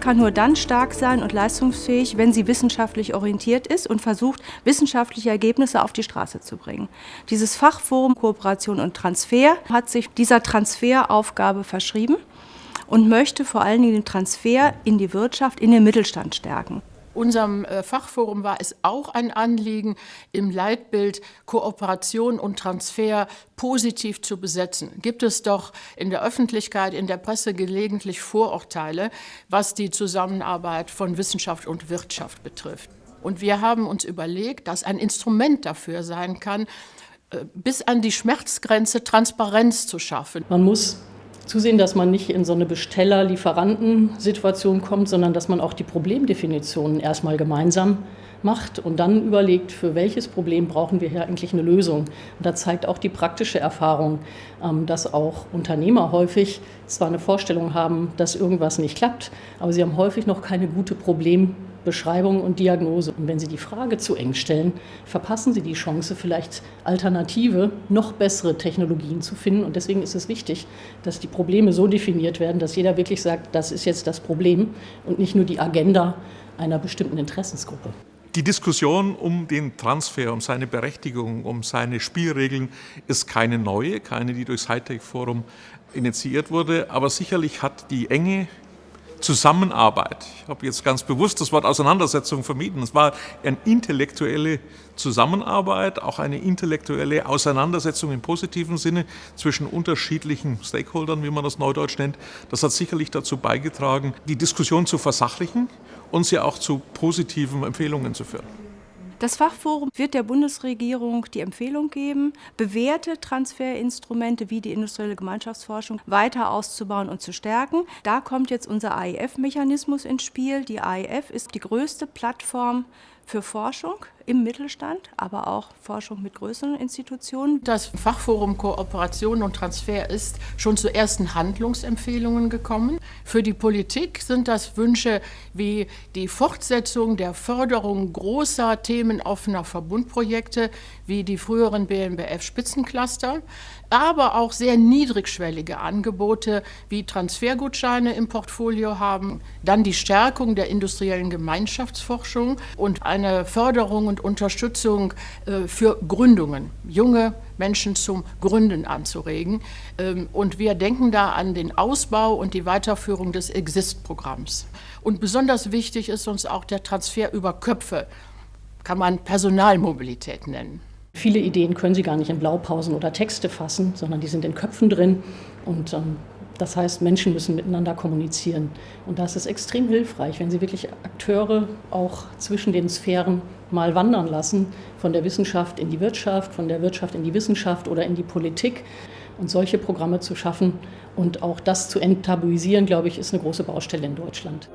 kann nur dann stark sein und leistungsfähig, wenn sie wissenschaftlich orientiert ist und versucht, wissenschaftliche Ergebnisse auf die Straße zu bringen. Dieses Fachforum Kooperation und Transfer hat sich dieser Transferaufgabe verschrieben und möchte vor allen Dingen den Transfer in die Wirtschaft, in den Mittelstand stärken. Unserem äh, Fachforum war es auch ein Anliegen, im Leitbild Kooperation und Transfer positiv zu besetzen. Gibt es doch in der Öffentlichkeit, in der Presse gelegentlich Vorurteile, was die Zusammenarbeit von Wissenschaft und Wirtschaft betrifft. Und wir haben uns überlegt, dass ein Instrument dafür sein kann, äh, bis an die Schmerzgrenze Transparenz zu schaffen. Man muss zusehen, dass man nicht in so eine Besteller-Lieferanten-Situation kommt, sondern dass man auch die Problemdefinitionen erstmal gemeinsam macht und dann überlegt, für welches Problem brauchen wir hier eigentlich eine Lösung. Und da zeigt auch die praktische Erfahrung, ähm, dass auch Unternehmer häufig zwar eine Vorstellung haben, dass irgendwas nicht klappt, aber sie haben häufig noch keine gute Problemdefinition Beschreibung und Diagnose. Und wenn Sie die Frage zu eng stellen, verpassen Sie die Chance, vielleicht alternative, noch bessere Technologien zu finden. Und deswegen ist es wichtig, dass die Probleme so definiert werden, dass jeder wirklich sagt, das ist jetzt das Problem und nicht nur die Agenda einer bestimmten Interessensgruppe. Die Diskussion um den Transfer, um seine Berechtigung, um seine Spielregeln ist keine neue, keine, die durchs Hightech-Forum initiiert wurde, aber sicherlich hat die enge Zusammenarbeit. Ich habe jetzt ganz bewusst das Wort Auseinandersetzung vermieden. Es war eine intellektuelle Zusammenarbeit, auch eine intellektuelle Auseinandersetzung im positiven Sinne zwischen unterschiedlichen Stakeholdern, wie man das neudeutsch nennt. Das hat sicherlich dazu beigetragen, die Diskussion zu versachlichen und sie auch zu positiven Empfehlungen zu führen. Das Fachforum wird der Bundesregierung die Empfehlung geben, bewährte Transferinstrumente wie die industrielle Gemeinschaftsforschung weiter auszubauen und zu stärken. Da kommt jetzt unser AIF-Mechanismus ins Spiel. Die AIF ist die größte Plattform für Forschung im Mittelstand, aber auch Forschung mit größeren Institutionen. Das Fachforum Kooperation und Transfer ist schon zu ersten Handlungsempfehlungen gekommen. Für die Politik sind das Wünsche wie die Fortsetzung der Förderung großer themenoffener Verbundprojekte wie die früheren BNBF-Spitzencluster, aber auch sehr niedrigschwellige Angebote wie Transfergutscheine im Portfolio haben, dann die Stärkung der industriellen Gemeinschaftsforschung und eine Förderung und Unterstützung äh, für Gründungen, junge Menschen zum Gründen anzuregen. Ähm, und wir denken da an den Ausbau und die Weiterführung des Exist-Programms. Und besonders wichtig ist uns auch der Transfer über Köpfe, kann man Personalmobilität nennen. Viele Ideen können Sie gar nicht in Blaupausen oder Texte fassen, sondern die sind in Köpfen drin. Und ähm, das heißt, Menschen müssen miteinander kommunizieren. Und da ist extrem hilfreich, wenn Sie wirklich Akteure auch zwischen den Sphären mal wandern lassen, von der Wissenschaft in die Wirtschaft, von der Wirtschaft in die Wissenschaft oder in die Politik. Und solche Programme zu schaffen und auch das zu enttabuisieren, glaube ich, ist eine große Baustelle in Deutschland.